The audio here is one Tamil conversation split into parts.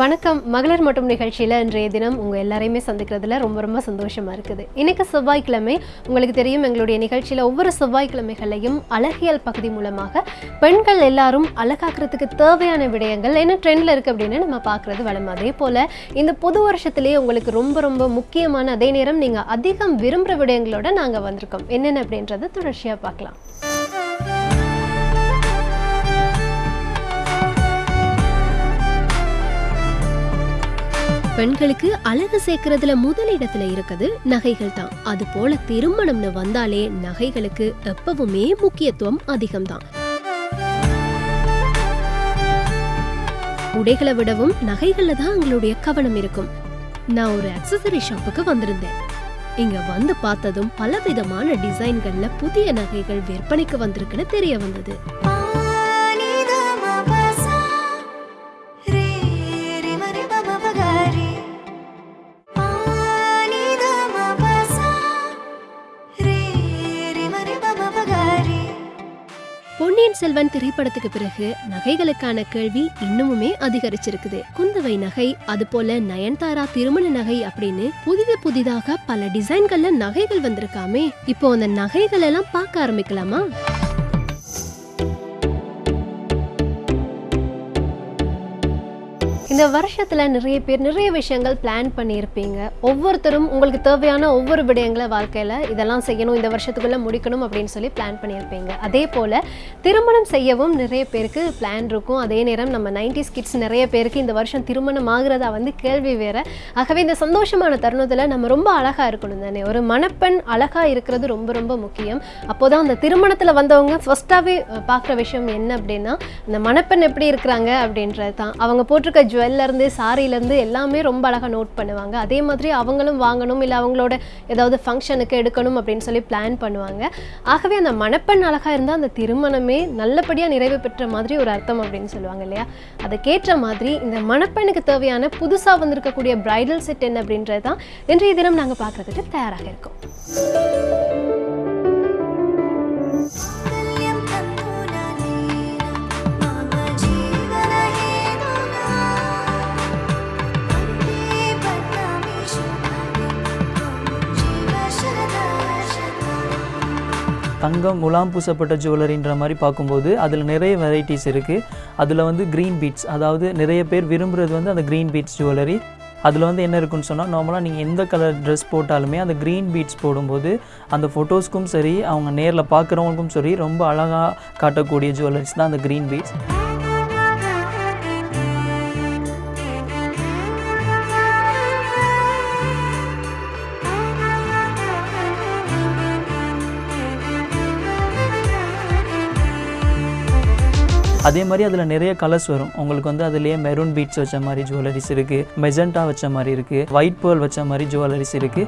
வணக்கம். மகளிர் மட்டும் நிகழ்ச்சியில் இன்றைய தினம் உங்கள் எல்லாரையுமே சந்திக்கிறதுல ரொம்ப ரொம்ப சந்தோஷமாக இருக்குது. இன்றைக்கு செவ்வாய்க்கிழமை உங்களுக்கு தெரியும் எங்களுடைய நிகழ்ச்சியில் ஒவ்வொரு செவ்வாய்க்கிழமைகளையும் அழகியல் பகுதி மூலமாக பெண்கள் எல்லாரும் அழகாக்குறதுக்கு தேவையான விடயங்கள் என்ன ட்ரெண்டில் இருக்குது அப்படின்னு நம்ம பார்க்குறது வளம் அதே போல் இந்த புது வருஷத்துலேயே உங்களுக்கு ரொம்ப ரொம்ப முக்கியமான அதே நேரம் நீங்கள் அதிகம் விரும்புகிற விடயங்களோட நாங்கள் வந்திருக்கோம். என்னென்ன அப்படின்றத தொடர்ச்சியாக பார்க்கலாம். பெண்களுக்கு அழகு சேர்க்கறதுல முதலிடத்துல இருக்குது நகைகள் தான். அது போல திருமணம்னு வந்தாலே நகைகளுக்கு எப்பவுமே முக்கியத்துவம் அதிகம்தான். உடைகளை விடவும் நகைகள்ல தான் அவங்களுடைய கவனம் இருக்கும். நான் ஒரு அக்சசரி ஷாப்புக்கு வந்திருந்தேன். இங்க வந்து பார்த்ததும் பலவிதமான டிசைன்கள்ல புதிய நகைகள் விற்பனைக்கு வந்திருக்குன்னு தெரிய வந்தது. பொன்னியின் செல்வன் திரைப்படத்துக்கு பிறகு நகைகளுக்கான கேள்வி இன்னுமுமே அதிகரிச்சிருக்குது. குந்தவை நகை அது போல நயன்தாரா திருமண நகை அப்படின்னு புதிது புதிதாக பல டிசைன்கள்ல நகைகள் வந்திருக்காமே. இப்போ அந்த நகைகள் எல்லாம் பார்க்க ஆரம்பிக்கலாமா? இந்த வருஷத்தில் நிறைய பேர் நிறைய விஷயங்கள் பிளான் பண்ணியிருப்பீங்க. ஒவ்வொருத்தரும் உங்களுக்கு தேவையான ஒவ்வொரு விடயங்களை வாழ்க்கையில் இதெல்லாம் செய்யணும் இந்த வருஷத்துக்குள்ளே முடிக்கணும் அப்படின்னு சொல்லி பிளான் பண்ணியிருப்பீங்க. அதே போல் திருமணம் செய்யவும் நிறைய பேருக்கு பிளான் இருக்கும். அதே நேரம் நம்ம நைன்டிஸ் கிட்ஸ் நிறைய பேருக்கு இந்த வருஷம் திருமணம் ஆகுறதா வந்து கேள்வி வேற. ஆகவே இந்த சந்தோஷமான தருணத்தில் நம்ம ரொம்ப அழகாக இருக்கணும் தானே? ஒரு மணப்பெண் அழகாக இருக்கிறது ரொம்ப ரொம்ப முக்கியம். அப்போதான் அந்த திருமணத்தில் வந்தவங்க ஃபஸ்ட்டாகவே பார்க்குற விஷயம் என்ன அப்படின்னா அந்த மணப்பெண் எப்படி இருக்கிறாங்க அப்படின்றது தான் அவங்க போட்டிருக்க ஜுவல் ஸ்மெல்லேருந்து சாரிலேருந்து எல்லாமே ரொம்ப அழகாக நோட் பண்ணுவாங்க. அதே மாதிரி அவங்களும் வாங்கணும் இல்லை அவங்களோட ஏதாவது ஃபங்க்ஷனுக்கு எடுக்கணும் அப்படின்னு சொல்லி பிளான் பண்ணுவாங்க. ஆகவே அந்த மணப்பெண் அழகாக இருந்தால் அந்த திருமணமே நல்லபடியாக நிறைவு பெற்ற மாதிரி ஒரு அர்த்தம் அப்படின்னு சொல்லுவாங்க இல்லையா? அதுக்கேற்ற மாதிரி இந்த மணப்பெண்ணுக்கு தேவையான புதுசாக வந்திருக்கக்கூடிய பிரைடல் செட் என்ன அப்படின்றது தான் இன்றைய தினம் நாங்கள் பார்க்குறதுக்கு தயாராக இருக்கோம். தங்கம் முலாம் பூசப்பட்ட ஜுவல்லரின்ற மாதிரி பார்க்கும்போது அதில் நிறைய வெரைட்டிஸ் இருக்குது அதில் வந்து க்ரீன் பீட்ஸ் அதாவது நிறைய பேர் விரும்புகிறது வந்து அந்த க்ரீன் பீட்ஸ் ஜுவல்லரி அதில் வந்து என்ன இருக்குன்னு சொன்னால் நார்மலாக நீங்கள் எந்த கலர் ட்ரெஸ் போட்டாலுமே அந்த க்ரீன் பீட்ஸ் போடும்போது அந்த ஃபோட்டோஸ்க்கும் சரி அவங்க நேரில் பார்க்குறவங்களுக்கும் சரி ரொம்ப அழகாக காட்டக்கூடிய ஜுவல்லரிஸ் தான் அந்த க்ரீன் பீட்ஸ் அதே மாதிரி அதில் நிறைய கலர்ஸ் வரும். உங்களுக்கு வந்து அதுலேயே மெரூன் பீட்ஸ் வச்ச மாதிரி ஜுவல்லரிஸ் இருக்குது மெஜெண்டா வச்ச மாதிரி இருக்குது ஒயிட் பேர்ல் வச்ச மாதிரி ஜுவல்லரிஸ் இருக்குது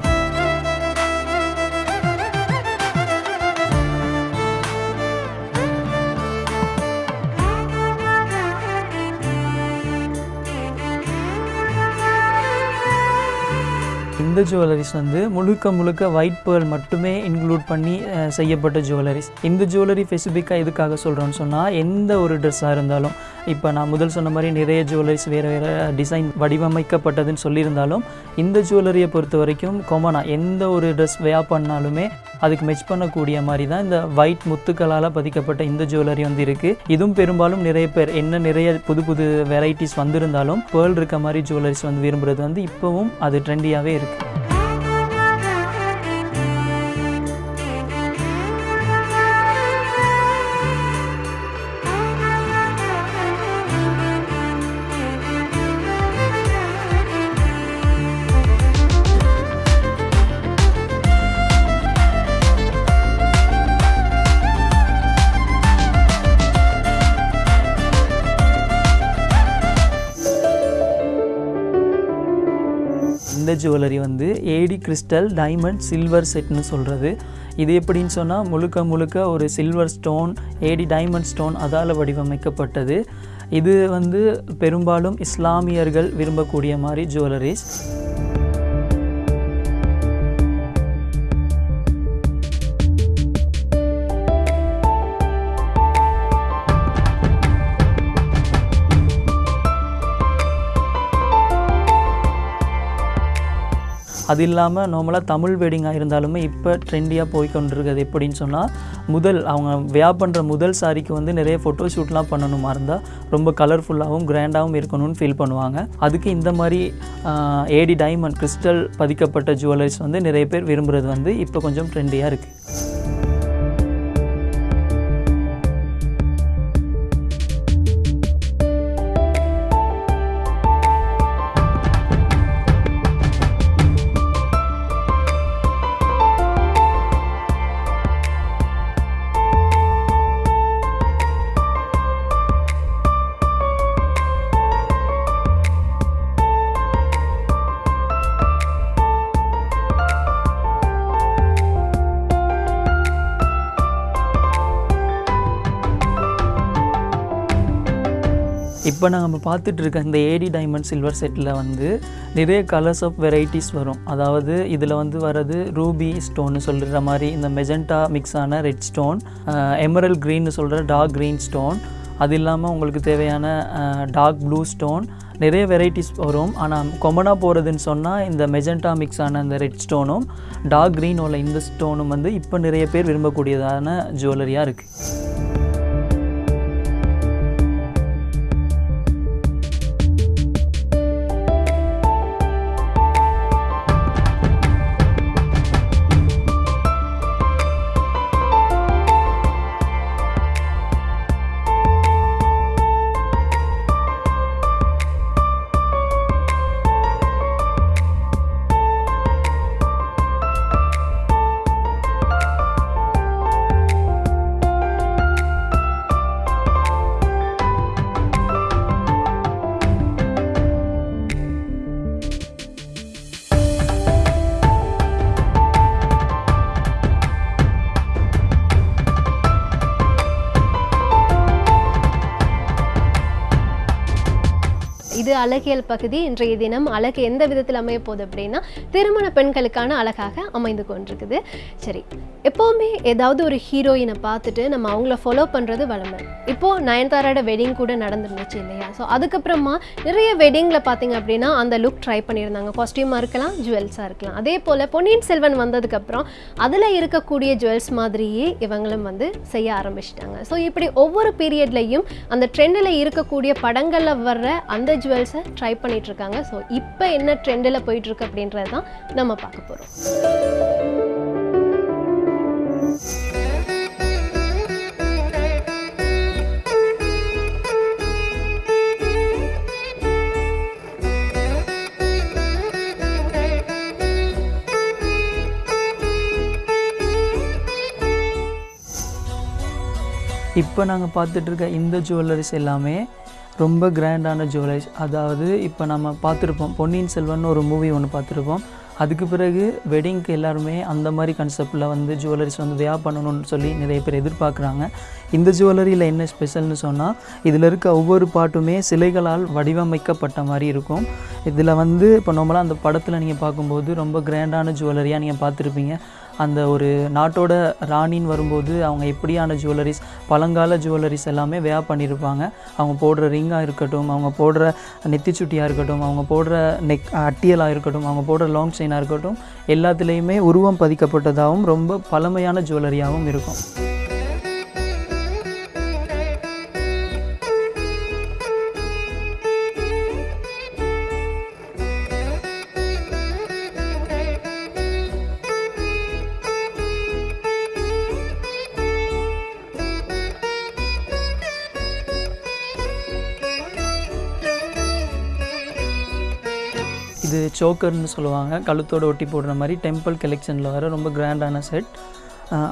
இந்த ஜுவல்லரிஸ் வந்து முழுக்க முழுக்க ஒயிட் பேர்ல் மட்டுமே இன்க்ளூட் பண்ணி செய்யப்பட்ட ஜுவல்லரிஸ் இந்த ஜுவல்லரி ஸ்பெசிஃபிக்காக எதுக்காக சொல்கிறோன்னு சொன்னால் எந்த ஒரு ட்ரெஸ்ஸாக இருந்தாலும் இப்போ நான் முதல் சொன்ன மாதிரி நிறைய ஜுவல்லரிஸ் வேறு வேறு டிசைன் வடிவமைக்கப்பட்டதுன்னு சொல்லியிருந்தாலும் இந்த ஜுவல்லரியை பொறுத்த வரைக்கும் கொமனாக எந்த ஒரு ட்ரெஸ் வேயா பண்ணாலுமே அதுக்கு மெச் பண்ணக்கூடிய மாதிரி தான் இந்த ஒயிட் முத்துக்களால் பதிக்கப்பட்ட இந்த ஜுவல்லரி வந்து இருக்குது இதுவும் பெரும்பாலும் நிறைய பேர் என்ன நிறைய புது புது வெரைட்டிஸ் வந்திருந்தாலும் பேர்ல் இருக்க மாதிரி ஜுவல்லரிஸ் வந்து விரும்புகிறது வந்து இப்போவும் அது ட்ரெண்டியாகவே இருக்குது ஜுவல்லரி வந்து ஏடி கிறிஸ்டல் டைமண்ட் சில்வர் செட்னு சொல்கிறது இது எப்படின்னு சொன்னால் முழுக்க முழுக்க ஒரு silver stone AD diamond stone அதால் வடிவமைக்கப்பட்டது. இது வந்து பெரும்பாலும் இஸ்லாமியர்கள் விரும்பக்கூடிய மாதிரி ஜுவல்லரிஸ் அது இல்லாமல் நார்மலாக தமிழ் வெட்டிங்காக இருந்தாலுமே இப்போ ட்ரெண்டியாக போய் கொண்டிருக்கிறது எப்படின்னு சொன்னால் முதல் அவங்க வியா பண்ணுற முதல் சாரிக்கு வந்து நிறைய ஃபோட்டோ ஷூட்லாம் பண்ணணுமா இருந்தால் ரொம்ப கலர்ஃபுல்லாகவும் கிராண்டாகவும் இருக்கணும்னு ஃபீல் பண்ணுவாங்க. அதுக்கு இந்த மாதிரி ஏடி டைமண்ட் கிறிஸ்டல் பதிக்கப்பட்ட ஜுவல்லரிஸ் வந்து நிறைய பேர் விரும்புகிறது வந்து இப்போ கொஞ்சம் ட்ரெண்டியாக இருக்குது இப்போ நம்ம பார்த்துட்ருக்க இந்த ஏடி டைமண்ட் சில்வர் செட்டில் வந்து நிறைய கலர்ஸ் ஆஃப் வெரைட்டிஸ் வரும். அதாவது இதில் வந்து வர்றது ரூபி ஸ்டோன்னு சொல்கிற மாதிரி இந்த மெஜெண்டா மிக்ஸ் ஆன ரெட் ஸ்டோன் எமரல் க்ரீன்னு சொல்கிற டார்க் க்ரீன் ஸ்டோன் அது இல்லாமல் உங்களுக்கு தேவையான டார்க் ப்ளூ ஸ்டோன் நிறைய வெரைட்டிஸ் வரும். ஆனால் கொமனாக போகிறதுன்னு சொன்னால் இந்த மெஜெண்டா மிக்ஸ் ஆன இந்த ரெட் ஸ்டோனும் டார்க் க்ரீன் உள்ள இந்த ஸ்டோனும் வந்து இப்போ நிறைய பேர் விரும்பக்கூடியதான ஜுவல்லரியாக இருக்குது இது அழகியல் பகுதி. இன்றைய தினம் அழகு எந்த விதத்தில் அமைய போகுது அப்படின்னா திருமண பெண்களுக்கான அழகாக அமைந்து கொண்டிருக்குது. சரி எப்போவுமே ஏதாவது ஒரு ஹீரோயினை பார்த்துட்டு நம்ம அவங்கள ஃபாலோ பண்ணுறது வளமை. இப்போது நயன்தாரோட வெட்டிங் கூட நடந்துருந்துச்சு இல்லையா? ஸோ அதுக்கப்புறமா நிறைய வெட்டிங்கில் பார்த்தீங்க அப்படின்னா அந்த லுக் ட்ரை பண்ணியிருந்தாங்க. காஸ்டியூமாக இருக்கலாம் ஜுவல்ஸாக இருக்கலாம். அதே போல் பொன்னியின் செல்வன் வந்ததுக்கப்புறம் அதில் இருக்கக்கூடிய ஜுவல்ஸ் மாதிரியே இவங்களும் வந்து செய்ய ஆரம்பிச்சிட்டாங்க. ஸோ இப்படி ஒவ்வொரு பீரியட்லையும் அந்த ட்ரெண்டில் இருக்கக்கூடிய படங்களில் வர்ற அந்த கேர்ள்ஸை ட்ரை பண்ணிட்டு இருக்காங்க ஸோ இப்போ என்ன ட்ரெண்டில் போயிட்டு இருக்கு அப்படின்றது தான் நம்ம பார்க்க போகிறோம் இப்போ நாங்கள் பார்த்துட்டு இருக்க இந்த ஜுவல்லரிஸ் எல்லாமே ரொம்ப கிராண்டான ஜுவல்லரிஸ். அதாவது இப்போ நம்ம பார்த்துருப்போம் பொன்னியின் செல்வன் ஒரு மூவி ஒன்று பார்த்துருப்போம். அதுக்கு பிறகு வெட்டிங்க்கு எல்லாருமே அந்த மாதிரி கான்செப்டில் வந்து ஜுவல்லரிஸ் வந்து வியா பண்ணணும்னு சொல்லி நிறைய பேர் எதிர்பார்க்குறாங்க. இந்த ஜுவல்லரியில் என்ன ஸ்பெஷல்னு சொன்னால் இதில் இருக்க ஒவ்வொரு பாட்டுமே சிலைகளால் வடிவமைக்கப்பட்ட மாதிரி இருக்கும். இதில் வந்து இப்போ நம்மளாம் அந்த படத்தில் நீங்கள் பார்க்கும்போது ரொம்ப கிராண்டான ஜுவல்லரியாக நீங்கள் பார்த்துருப்பீங்க. அந்த ஒரு நாட்டோட ராணின்னு வரும்போது அவங்க எப்படியான ஜுவல்லரிஸ் பழங்கால ஜுவல்லரிஸ் எல்லாமே வேயா பண்ணியிருப்பாங்க அவங்க போடுற ரிங்காக இருக்கட்டும் அவங்க போடுற நெத்திச்சுட்டியாக இருக்கட்டும் அவங்க போடுற நெக் அட்டியலாக இருக்கட்டும் அவங்க போடுற லாங் செயினாக இருக்கட்டும் எல்லாத்துலேயுமே உருவம் பதிக்கப்பட்டதாகவும் ரொம்ப பழமையான ஜுவல்லரியாகவும் இருக்கும். இது சோக்கர்னு சொல்லுவாங்க. கழுத்தோட ஒட்டி போடுற மாதிரி டெம்பிள் கலெக்ஷனில் வர ரொம்ப கிராண்டான செட்.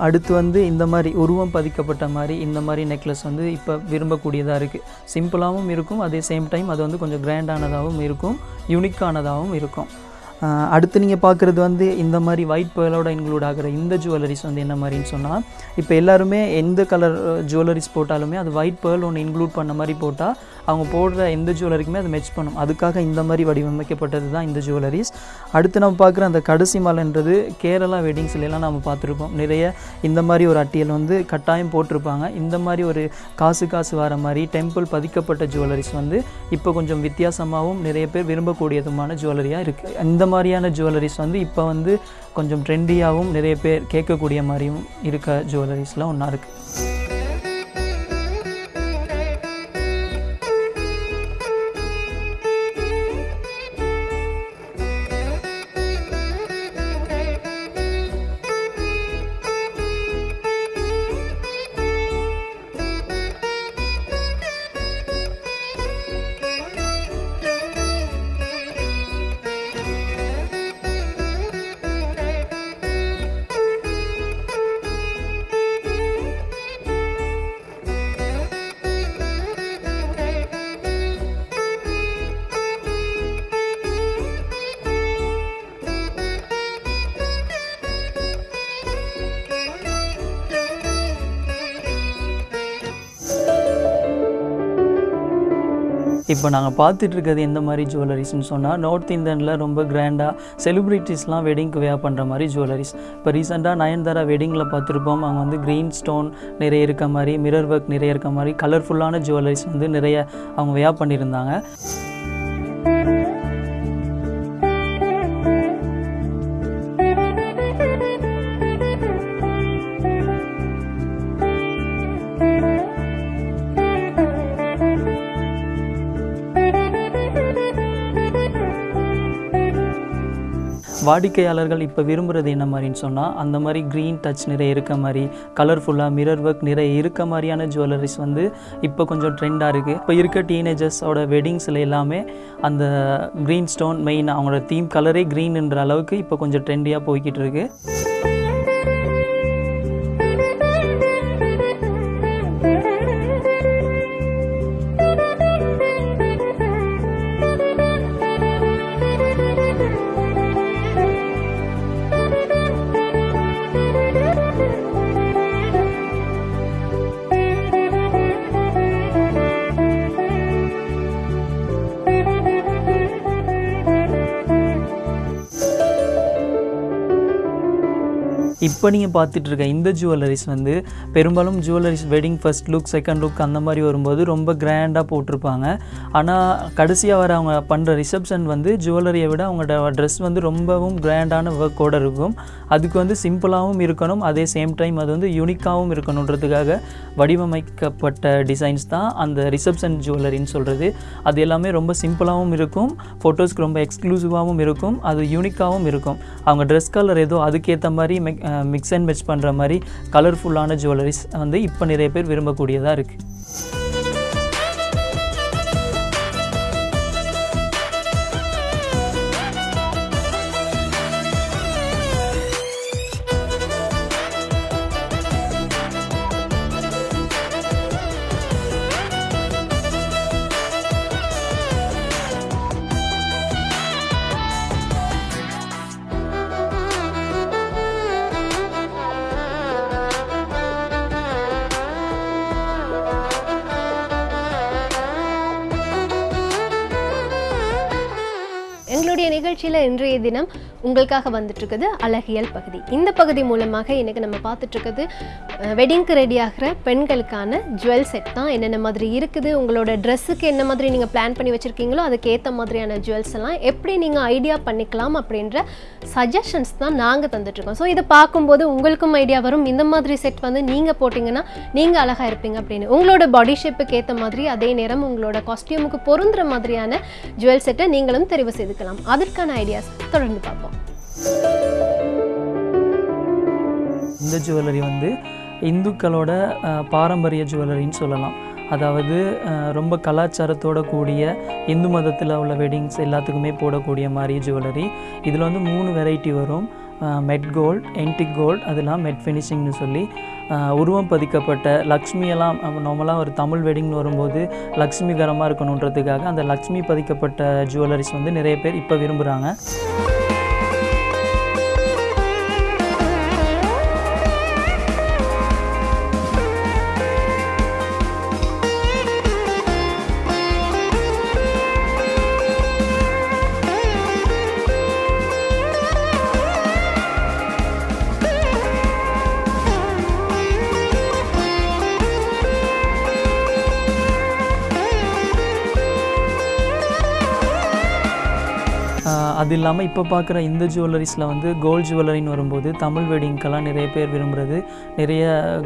அடுத்து வந்து இந்த மாதிரி உருவம் பதிக்கப்பட்ட மாதிரி இந்த மாதிரி நெக்லஸ் வந்து இப்போ விரும்பக்கூடியதாக இருக்குது சிம்பிளாகவும் இருக்கும் அதே சேம் டைம் அது வந்து கொஞ்சம் கிராண்டானதாகவும் இருக்கும் யூனிக்கானதாகவும் இருக்கும். அடுத்து நீங்கள் பார்க்குறது வந்து இந்த மாதிரி ஒயிட் பேர்லோட இன்க்ளூட் ஆகிற இந்த ஜுவல்லரிஸ் வந்து என்ன மாதிரின்னு சொன்னால் இப்போ எல்லாருமே எந்த கலர் ஜுவல்லரிஸ் போட்டாலுமே அது ஒயிட் பேர்ல் ஒன்று இன்க்ளூட் பண்ண மாதிரி போட்டால் அவங்க போடுற எந்த ஜுவல்லரிக்குமே அது மெச் பண்ணும். அதுக்காக இந்த மாதிரி வடிவமைக்கப்பட்டது தான் இந்த ஜுவல்லரிஸ் அடுத்து நம்ம பார்க்குற அந்த கடைசி மாலைன்றது கேரளா வெட்டிங்ஸ்லாம் நம்ம பார்த்துருப்போம். நிறைய இந்த மாதிரி ஒரு அட்டியல் வந்து கட்டாயம் போட்டிருப்பாங்க. இந்த மாதிரி ஒரு காசு காசு வர மாதிரி டெம்பிள் பதிக்கப்பட்ட ஜுவல்லரிஸ் வந்து இப்போ கொஞ்சம் வித்தியாசமாகவும் நிறைய பேர் விரும்பக்கூடியதுமான ஜுவல்லரியாக இருக்குது இந்த மாதிரியான ஜுவல்லரிஸ் வந்து இப்போ வந்து கொஞ்சம் ட்ரெண்டியாகவும் நிறைய பேர் கேட்கக்கூடிய மாதிரியும் இருக்க ஜுவல்லரிஸ்லாம் ஒன்றா இருக்குது இப்போ நாங்கள் பார்த்துட்டு இருக்கிறது எந்த மாதிரி ஜுவல்லரிஸ்னு சொன்னால் நார்த் இந்தியனில் ரொம்ப கிராண்டாக செலிப்ரிட்டிஸ்லாம் வெட்டிங்க்கு வேர் பண்ணுற மாதிரி ஜுவல்லரிஸ் இப்போ ரீசெண்டாக நயன்தாரா வெட்டிங்கில் பார்த்துருப்போம். அங்கே வந்து க்ரீன் ஸ்டோன் நிறைய இருக்க மாதிரி மிரர் ஒர்க் நிறைய இருக்க மாதிரி கலர்ஃபுல்லான ஜுவல்லரிஸ் வந்து நிறைய அவங்க வேர் பண்ணியிருந்தாங்க. வாடிக்கையாளர்கள் இப்போ விரும்புகிறது என்ன மாதிரின்னு சொன்னால் அந்த மாதிரி க்ரீன் டச் நிறைய இருக்க மாதிரி கலர்ஃபுல்லாக மிரர் ஒர்க் நிறைய இருக்க மாதிரியான ஜுவல்லரிஸ் வந்து இப்போ கொஞ்சம் ட்ரெண்டாக இருக்குது இப்போ இருக்க டீனேஜர்ஸோட வெட்டிங்ஸில் எல்லாமே அந்த க்ரீன் ஸ்டோன் மெயின் அவங்களோட தீம் கலரே க்ரீன்ன்ற அளவுக்கு இப்போ கொஞ்சம் ட்ரெண்டியாக போய்கிட்டு இருக்குது இப்போ நீங்கள் பார்த்துட்ருக்க இந்த ஜுவல்லரிஸ் வந்து பெரும்பாலும் jewelleries wedding first look second look அந்த மாதிரி வரும்போது ரொம்ப கிராண்டாக போட்டிருப்பாங்க. ஆனால் கடைசியாக வர அவங்க பண்ணுற ரிசப்ஷன் வந்து ஜுவல்லரியை விட அவங்களோட ட்ரெஸ் வந்து ரொம்பவும் கிராண்டான ஒர்க்கோடு இருக்கும். அதுக்கு வந்து சிம்பிளாகவும் இருக்கணும் அதே சேம் டைம் அது வந்து யூனிக்காகவும் இருக்கணுன்றதுக்காக வடிவமைக்கப்பட்ட டிசைன்ஸ் தான் அந்த ரிசப்ஷன் ஜுவல்லரின்னு சொல்கிறது அது எல்லாமே ரொம்ப சிம்பிளாகவும் இருக்கும் ஃபோட்டோஸ்க்கு ரொம்ப எக்ஸ்க்ளூசிவாகவும் இருக்கும் அது யூனிக்காகவும் இருக்கும். அவங்க ட்ரெஸ் கலர் ஏதோ அதுக்கேற்ற மாதிரி மிக்ஸ் அண்ட் மெச் பண்ணுற மாதிரி கலர்ஃபுல்லான ஜுவல்லரிஸ் வந்து இப்போ நிறைய பேர் விரும்பக்கூடியதாக இருக்குது எங்களுடைய நிகழ்ச்சியில் இன்றைய தினம் உங்களுக்காக வந்துட்டுருக்குது அழகியல் பகுதி. இந்த பகுதி மூலமாக இன்றைக்கி நம்ம பார்த்துட்ருக்குது வெட்டிங்க்கு ரெடி ஆகிற பெண்களுக்கான ஜுவல் செட் தான். என்னென்ன மாதிரி இருக்குது உங்களோட ட்ரெஸ்ஸுக்கு என்ன மாதிரி நீங்கள் பிளான் பண்ணி வச்சுருக்கீங்களோ அதுக்கேற்ற மாதிரியான ஜுவல்ஸ் எல்லாம் எப்படி நீங்கள் ஐடியா பண்ணிக்கலாம் அப்படின்ற சஜஷன்ஸ் தான் நாங்கள் தந்துட்டுருக்கோம். ஸோ இதை பார்க்கும்போது உங்களுக்கும் ஐடியா வரும். இந்த மாதிரி செட் வந்து நீங்கள் போட்டிங்கன்னா நீங்கள் அழகாக இருப்பீங்க அப்படின்னு. உங்களோட பாடி ஷேப்புக்கு ஏற்ற மாதிரி அதே நேரம் உங்களோட காஸ்டியூமுக்கு பொருந்துற மாதிரியான ஜுவல் செட்டை நீங்களும் தெரிவு செய்துக்கலாம். அதற்கான ஐடியாஸ் தொடர்ந்து பார்ப்போம். இந்த ஜுவல்லரி வந்து இந்துக்களோட பாரம்பரிய ஜுவல்லரின்னு சொல்லலாம். அதாவது ரொம்ப கலாச்சாரத்தோட கூடிய இந்து மதத்தில் உள்ள வெட்டிங்ஸ் எல்லாத்துக்குமே போடக்கூடிய மாதிரி ஜுவல்லரி இதில் வந்து மூணு வெரைட்டி வரும். மெட் கோல்ட் என்டிக் கோல்ட் அதெல்லாம் மெட் ஃபினிஷிங்னு சொல்லி உருவம் பதிக்கப்பட்ட லக்ஷ்மியெல்லாம் நார்மலாக ஒரு தமிழ் வெட்டிங்னு வரும்போது லக்ஷ்மிகரமாக இருக்கணுன்றதுக்காக அந்த லக்ஷ்மி பதிக்கப்பட்ட ஜுவல்லரிஸ் வந்து நிறைய பேர் இப்போ விரும்புகிறாங்க அது இல்லாமல் இப்போ பார்க்குற இந்த ஜுவல்லரிஸில் வந்து கோல்டு ஜுவல்லரின்னு வரும்போது தமிழ் வெட்டிங்க்கெல்லாம் நிறைய பேர் விரும்புகிறது நிறைய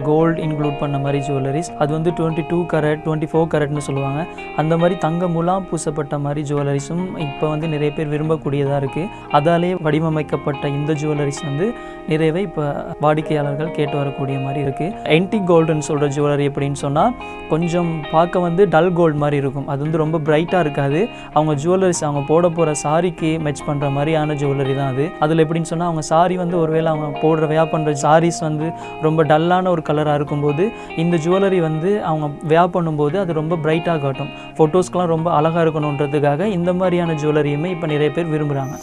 கோல்டு இன்க்ளூட் பண்ண மாதிரி ஜுவல்லரிஸ் அது வந்து twenty two carat twenty four கரட்னு சொல்லுவாங்க. அந்த மாதிரி தங்க முலாம் பூசப்பட்ட மாதிரி ஜுவல்லரிஸும் இப்போ வந்து நிறைய பேர் விரும்பக்கூடியதாக இருக்குது அதாலே வடிவமைக்கப்பட்ட இந்த ஜுவல்லரிஸ் வந்து நிறையவே இப்போ வாடிக்கையாளர்கள் கேட்டு வரக்கூடிய மாதிரி இருக்குது என்டி கோல்டுன்னு சொல்கிற ஜுவல்லரி எப்படின்னு சொன்னால் கொஞ்சம் பார்க்க வந்து டல் கோல்டு மாதிரி இருக்கும். அது வந்து ரொம்ப பிரைட்டாக இருக்காது. அவங்க ஜுவல்லரிஸ் அவங்க போட போகிற சாரிக்கு மெச் மேட்ச் பண்ணுற மாதிரியான ஜுவல்லரி தான் அது. அதில் எப்படின்னு சொன்னால் அவங்க சாரி வந்து ஒருவேளை அவங்க போடுற வியா பண்ணுற சாரீஸ் வந்து ரொம்ப டல்லான ஒரு கலராக இருக்கும்போது இந்த ஜுவல்லரி வந்து அவங்க வியா பண்ணும்போது அது ரொம்ப பிரைட்டாக காட்டும். ஃபோட்டோஸ்க்கெலாம் ரொம்ப அழகாக இருக்கணுன்றதுக்காக இந்த மாதிரியான ஜுவல்லரியுமே இப்போ நிறைய பேர் விரும்புகிறாங்க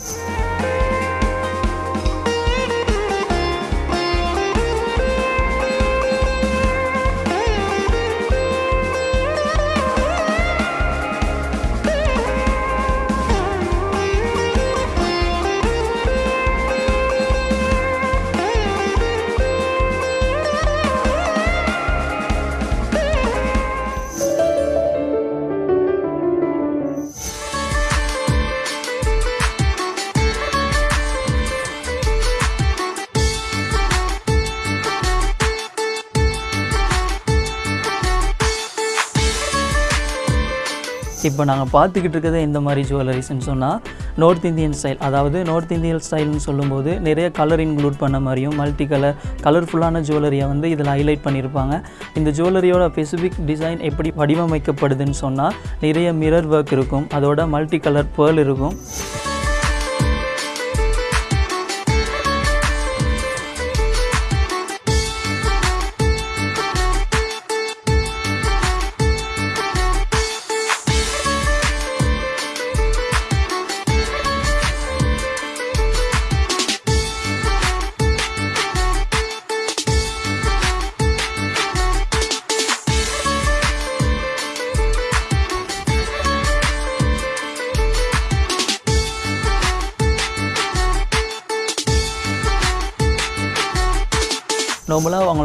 இப்போ நாங்கள் பார்த்துக்கிட்டு இருக்கிறது இந்த மாதிரி ஜுவல்லரிஸ்ன்னு சொன்னால் நார்த் இந்தியன் ஸ்டைல் அதாவது நார்த் இந்தியன் ஸ்டைல்னு சொல்லும்போது நிறைய கலர் இன்க்ளூட் பண்ண மாதிரியும் மல்டி கலர் கலர்ஃபுல்லான ஜுவல்லரியை வந்து இதில் ஹைலைட் பண்ணியிருப்பாங்க இந்த ஜுவல்லரியோட ஸ்பெசிஃபிக் டிசைன் எப்படி வடிவமைக்கப்படுதுன்னு சொன்னால் நிறைய மிரர் ஒர்க் இருக்கும். அதோட மல்டி கலர் பேர்ல் இருக்கும்.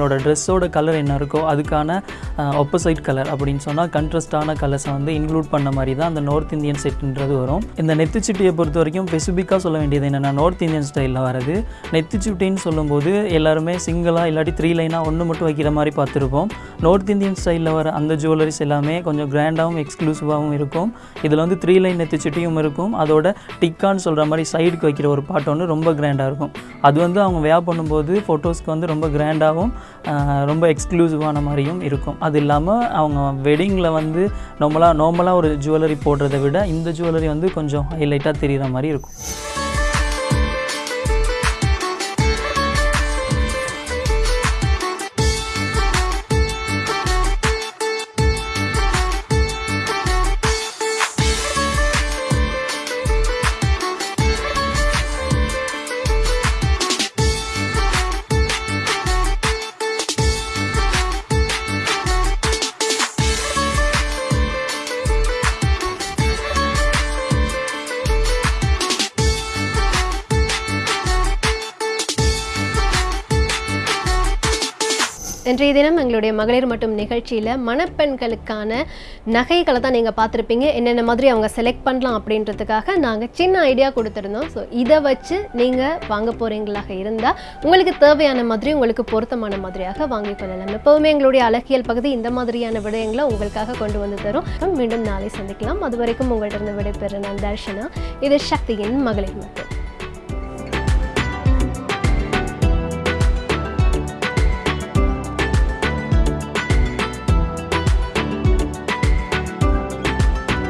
நார்மலாக ட்ரெஸ்ஸோட கலர் என்ன இருக்கோ அதுக்கான ஒப்போசைட் கலர் அப்படின்னு சொன்னால் கண்ட்ரஸ்டான கலர்ஸை வந்து இன்க்ளூட் பண்ண மாதிரி தான் அந்த நார்த் இந்தியன் செட்டுன்றது வரும். இந்த நெத்திச்சுட்டியை பொறுத்த வரைக்கும் ஸ்பெசிஃபிக்காக சொல்ல வேண்டியது என்னென்னா நார்த் இந்தியன் ஸ்டைலில் வரது நெத்திச்சுட்டின்னு சொல்லும்போது எல்லாருமே சிங்கிளாக இல்லாட்டி த்ரீ லைனாக ஒன்று மட்டும் வைக்கிற மாதிரி பார்த்துருப்போம். நார்த் இந்தியன் ஸ்டைலில் வர அந்த ஜுவல்லரிஸ் எல்லாமே கொஞ்சம் கிராண்டாகவும் எக்ஸ்க்ளூசிவாகவும் இருக்கும். இதில் வந்து த்ரீ லைன் நெத்திச்சுட்டியும் இருக்கும். அதோட டிக்கான்னு சொல்கிற மாதிரி சைடுக்கு வைக்கிற ஒரு பாட்டு ஒன்று ரொம்ப கிராண்டாக இருக்கும். அது வந்து அவங்க வேர் பண்ணும்போது ஃபோட்டோஸ்க்கு வந்து ரொம்ப கிராண்டாகவும் ரொம்ப எக்ஸ்க்ளூசிவான மாதிரியும் இருக்கும். அது இல்லாமல் அவங்க வெட்டிங்கில் வந்து நார்மலாக நார்மலாக ஒரு ஜுவல்லரி போடுறதை விட இந்த ஜுவல்லரி வந்து கொஞ்சம் ஹைலைட்டாக தெரிகிற மாதிரி இருக்கும். இன்றைய தினம் எங்களுடைய மகளிர் மட்டும் நிகழ்ச்சியில் மணப்பெண்களுக்கான நகைகளை தான் நீங்கள் பார்த்துருப்பீங்க. என்னென்ன மாதிரி அவங்க செலக்ட் பண்ணலாம் அப்படின்றதுக்காக நாங்கள் சின்ன ஐடியா கொடுத்துருந்தோம். ஸோ இதை வச்சு நீங்கள் வாங்க போகிறீங்களாக இருந்தால் உங்களுக்கு தேவையான மாதிரி உங்களுக்கு பொருத்தமான மாதிரியாக வாங்கி கொள்ளலாம். எப்போவுமே எங்களுடைய அழகியல் பகுதி இந்த மாதிரியான விடயங்களை உங்களுக்காக கொண்டு வந்து தரும். மீண்டும் நாளை சந்திக்கலாம். அது வரைக்கும் உங்கள்கிட்ட இருந்து விடைபெற நான் தர்ஷனா. இது சக்தியின் மகளிர் மட்டும்